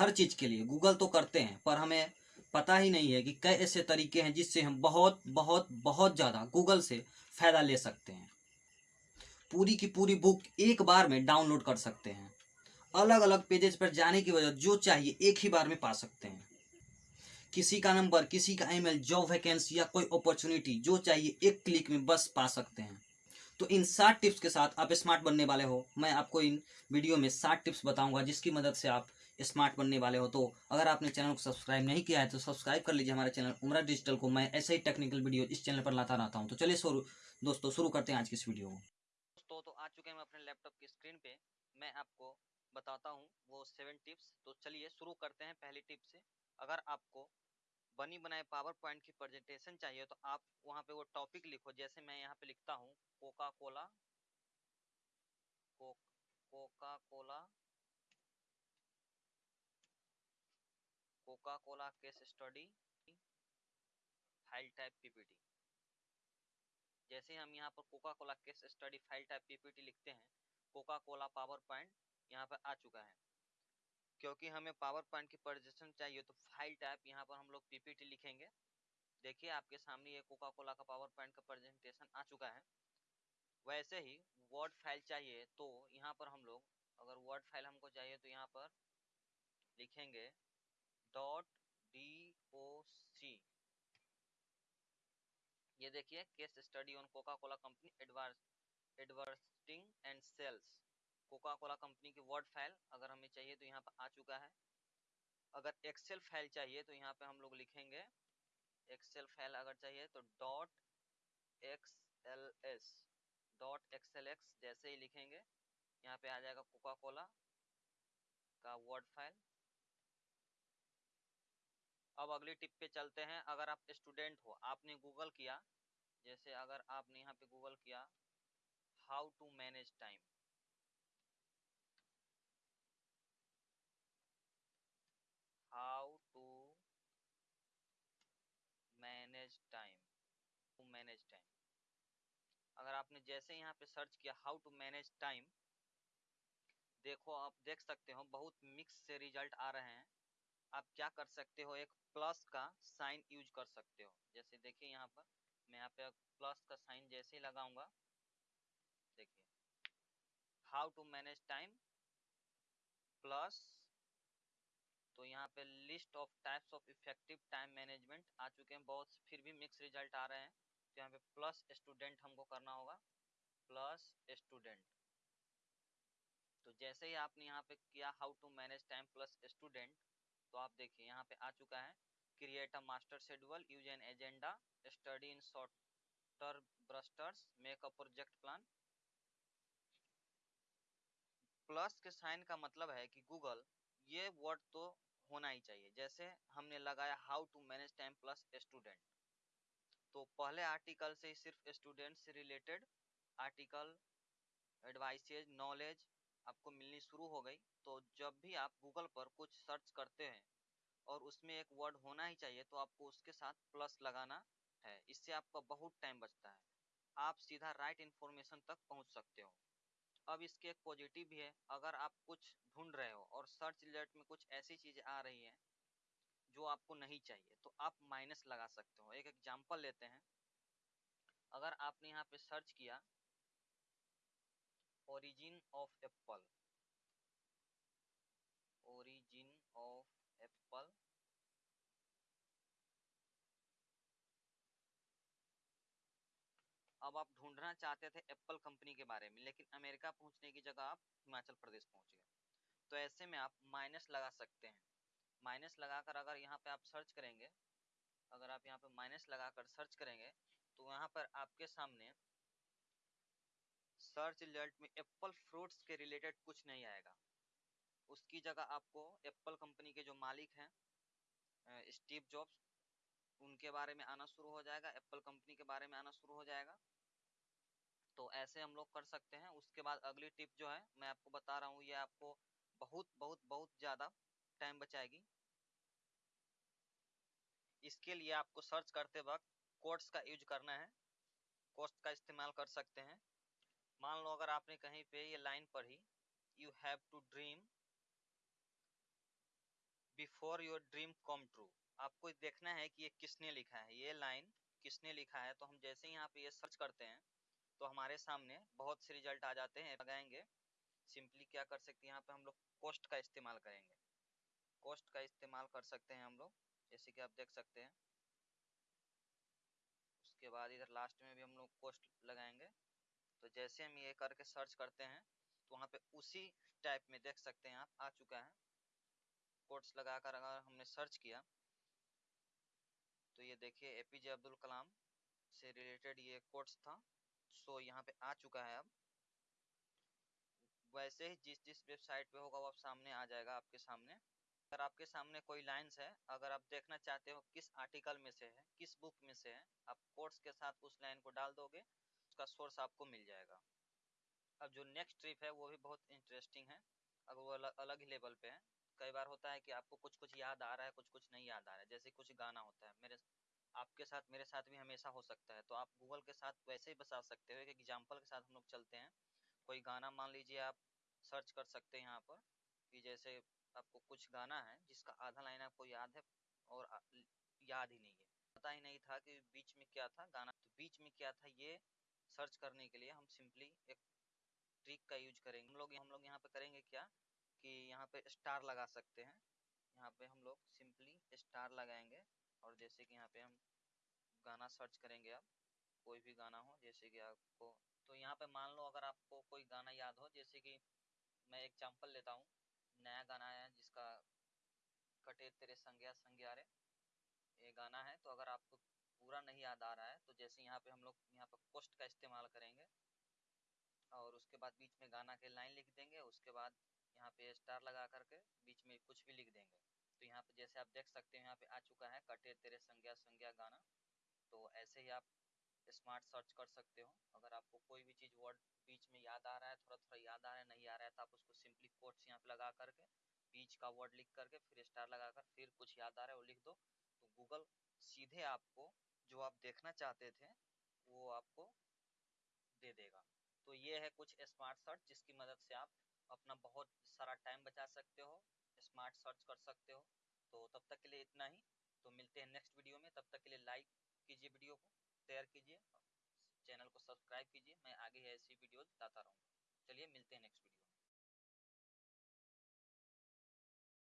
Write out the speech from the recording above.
हर चीज़ के लिए। गूगल तो करते हैं, पर हमें पता ही नहीं है कि कई ऐसे तरीके हैं जिससे हम बहुत बहुत बहुत ज़्यादा गूगल से फ़ायदा ले सकते हैं। पूरी की पूरी बुक एक बार में डाउनलोड कर सकते हैं। अलग अलग पेजेस पर जाने की वजह जो चाहिए एक ही बार में पा सकते हैं। किसी का नंबर किसी का ईमेल जॉब वैकेंसी या कोई अपॉर्चुनिटी जो चाहिए एक क्लिक में बस पा सकते हैं। तो इन सात टिप्स के साथ आप स्मार्ट बनने वाले हो। मैं आपको इन वीडियो में सात टिप्स बताऊँगा जिसकी मदद से आप स्मार्ट बनने वाले हो। तो अगर आपने चैनल को सब्सक्राइब नहीं किया है तो सब्सक्राइब कर लीजिए हमारे चैनल उमरा डिजिटल को। मैं ऐसे ही टेक्निकल वीडियो इस चैनल पर लाता रहता हूँ। तो चलिए शुरू दोस्तों, शुरू करते हैं आज की इस वीडियो को। दोस्तों तो आ चुके हैं अपने लैपटॉप की स्क्रीन पे। मैं आपको बताता हूँ वो सेवन टिप्स तो चलिए शुरू करते हैं पहली टिप से। अगर आपको बनी बनाए पावर पॉइंट की प्रेजेंटेशन चाहिए तो आप वहाँ पे वो टॉपिक लिखो। जैसे मैं यहाँ पे लिखता हूँ Coca Cola Coca Cola Coca Cola case study file type PPT जैसे हम यहाँ पर Coca Cola case study file type PPT लिखते हैं कोका कोला पावर पॉइंट यहाँ पर आ चुका है। क्योंकि हमें पावर पॉइंट की प्रेजेंटेशन चाहिए तो फ़ाइल टाइप यहाँ पर हम लोग पीपीटी लिखेंगे। देखिए, आपके सामने ये कोका कोला का पावर पॉइंट का प्रेजेंटेशन आ चुका है। वैसे ही वर्ड फ़ाइल चाहिए तो यहाँ पर हम लोग, अगर वर्ड फ़ाइल हमको चाहिए तो यहाँ पर लिखेंगे डॉट डी ओ सी ये देखिए, case study on Coca Cola company advertising and sales. Coca Cola company की वर्ड फ़ाइल अगर हमें चाहिए तो यहाँ पर आ चुका है। अगर एक्सेल फ़ाइल चाहिए तो यहाँ पे हम लोग लिखेंगे। एक्सेल फ़ाइल अगर चाहिए तो dot X L S dot XL X जैसे ही लिखेंगे, यहाँ पे आ जाएगा कोका कोला का वर्ड फ़ाइल अब अगली टिप पे चलते हैं। अगर आप स्टूडेंट हो, आपने गूगल किया, जैसे अगर आपने यहाँ पे गूगल किया how to manage time manage time, to manage time. अगर आपने जैसे यहाँ पे सर्च किया हाउ टू मैनेज टाइम देखो आप देख सकते हो बहुत मिक्स से रिज़ल्ट आ रहे हैं। आप क्या कर सकते हो, एक प्लस का साइन यूज़ कर सकते हो। जैसे देखिए यहाँ पर, मैं यहाँ पे प्लस का साइन जैसे ही लगाऊँगा, देखिए। How to manage time plus तो यहाँ पे list of types of effective time management आ चुके हैं बहुत, फिर भी मिक्स रिज़ल्ट आ रहे हैं। तो यहाँ पे प्लस स्टूडेंट हमको करना होगा। प्लस स्टूडेंट तो जैसे ही आपने यहाँ पे किया how to manage time plus student तो आप देखिए यहाँ पे आ चुका है। Create a master schedule use an agenda study in shorter bursts make a project plan plus के साइन का मतलब है कि गूगल ये वर्ड तो होना ही चाहिए। जैसे हमने लगाया how to manage time plus student तो पहले आर्टिकल से सिर्फ़ स्टूडेंट से रिलेटेड आर्टिकल एडवाइसेज नॉलेज आपको मिलनी शुरू हो गई। तो जब भी आप गूगल पर कुछ सर्च करते हैं और उसमें एक वर्ड होना ही चाहिए तो आपको उसके साथ प्लस लगाना है। इससे आपका बहुत टाइम बचता है। आप सीधा राइट इन्फॉर्मेशन तक पहुँच सकते हो। अब इसके एक पॉजिटिव भी है, अगर आप कुछ ढूंढ रहे हो और सर्च रिज़ल्ट में कुछ ऐसी चीज़ें आ रही हैं जो आपको नहीं चाहिए तो आप माइनस लगा सकते हो। एक एग्जांपल लेते हैं। अगर आपने यहाँ पे सर्च किया origin of apple origin of apple अब आप ढूंढना चाहते थे एप्पल कंपनी के बारे में, लेकिन अमेरिका पहुँचने की जगह आप हिमाचल प्रदेश पहुँच गए। तो ऐसे में आप माइनस लगा सकते हैं। माइनस लगाकर अगर यहाँ पे आप सर्च करेंगे, अगर आप यहाँ पे माइनस लगाकर सर्च करेंगे तो यहाँ पर आपके सामने सर्च रिज़ल्ट में एप्पल फ्रूट्स के रिलेटेड कुछ नहीं आएगा। उसकी जगह आपको एप्पल कंपनी के जो मालिक हैं स्टीव जॉब्स उनके बारे में आना शुरू हो जाएगा। एप्पल कंपनी के बारे में आना शुरू हो जाएगा तो ऐसे हम लोग कर सकते हैं। उसके बाद अगली टिप जो है, मैं आपको बता रहा हूँ, ये आपको बहुत बहुत बहुत ज़्यादा टाइम बचाएगी। इसके लिए आपको सर्च करते वक्त कोर्ट्स का यूज़ करना है। कोर्ट्स का इस्तेमाल कर सकते हैं। मान लो अगर आपने कहीं पे ये लाइन पढ़ी you have to dream before your dream come true आपको देखना है कि ये किसने लिखा है। ये लाइन किसने लिखा है? तो हम जैसे यहाँ पे ये सर्च करते हैं तो हमारे सामने बहुत से रिज़ल्ट आ जाते हैं लगाएँगे सिंपली क्या कर सकते हैं, यहाँ पे हम लोग कोस्ट का इस्तेमाल करेंगे। कोस्ट का इस्तेमाल कर सकते हैं हम लोग, जैसे कि आप देख सकते हैं। उसके बाद इधर लास्ट में भी हम लोग कोस्ट लगाएँगे। तो जैसे हम ये करके सर्च करते हैं तो वहाँ पे उसी टाइप में देख सकते हैं आप, आ चुका है। कोट्स लगाकर अगर हमने सर्च किया तो ये देखिए ए एपीजे अब्दुल कलाम से रिलेटेड ये कोट्स था। सो यहाँ पे आ चुका है अब। वैसे ही जिस जिस वेबसाइट पे होगा वो अब सामने आ जाएगा आपके सामने। अगर आपके सामने कोई लाइंस है अगर आप देखना चाहते हो किस आर्टिकल में से है किस बुक में से है आप कोर्स के साथ उस लाइन को डाल दोगे उसका सोर्स आपको मिल जाएगा। अब जो नेक्स्ट ट्रिप है वो भी बहुत इंटरेस्टिंग है। अगर वो अलग, अलग ही लेवल पे है। कई बार होता है कि आपको कुछ कुछ याद आ रहा है कुछ कुछ नहीं याद आ रहा है। जैसे कुछ गाना होता है मेरे आपके साथ, मेरे साथ भी हमेशा हो सकता है। तो आप गूगल के साथ वैसे ही बता सकते हो, एक एग्ज़ाम्पल के साथ हम लोग चलते हैं। कोई गाना मान लीजिए आप सर्च कर सकते हैं यहाँ पर, कि जैसे आपको कुछ गाना है जिसका आधा लाइन आपको याद है और याद ही नहीं है। पता ही नहीं था कि बीच में क्या था गाना। तो बीच में क्या था ये सर्च करने के लिए हम सिंपली एक ट्रिक का यूज़ करेंगे। हम लोग हम लोग यहाँ पे करेंगे क्या कि यहाँ पे स्टार लगा सकते हैं। यहाँ पे हम लोग सिंपली स्टार लगाएँगे। और जैसे कि यहाँ पे हम गाना सर्च करेंगे आप कोई भी गाना हो, जैसे कि आपको तो यहाँ पे मान लो अगर आपको कोई गाना याद हो, जैसे कि मैं एग्जांपल लेता हूँ, नया गाना है जिसका कटे तेरे संज्ञा संज्ञारे ये गाना है तो अगर आपको पूरा नहीं याद आ रहा है तो जैसे यहाँ पे हम लोग, यहाँ पे पोस्ट का इस्तेमाल करेंगे और उसके बाद बीच में गाना के लाइन लिख देंगे, उसके बाद यहाँ पे स्टार लगा करके बीच में कुछ भी लिख देंगे। तो यहाँ पे जैसे आप देख सकते हैं, यहाँ पे आ चुका है कटे तेरे संज्ञा संज्ञा गाना। तो ऐसे ही आप स्मार्ट सर्च कर सकते हो। अगर आपको कोई भी चीज़ वर्ड बीच में याद आ रहा है थोड़ा थोड़ा याद आ रहा है, नहीं आ रहा है तो आप उसको सिंपली कोट्स यहाँ पे लगा करके, बीच का वर्ड लिख करके, फिर स्टार लगाकर फिर कुछ याद आ रहा है, वो लिख दो। तो गूगल सीधे आपको जो आप देखना चाहते थे, वो आपको दे देगा। तो ये है कुछ स्मार्ट सर्च जिसकी मदद से आप अपना बहुत सारा टाइम बचा सकते हो। स्मार्ट सर्च कर सकते के लिए इतना ही। तो मिलते हैं नेक्स्ट वीडियो में। तब तक के लिए लाइक कीजिए वीडियो को शेयर कीजिए चैनल को सब्सक्राइब कीजिए। मैं आगे ऐसी वीडियोज़ लाता रहूँगा। चलिए मिलते हैं नेक्स्ट वीडियो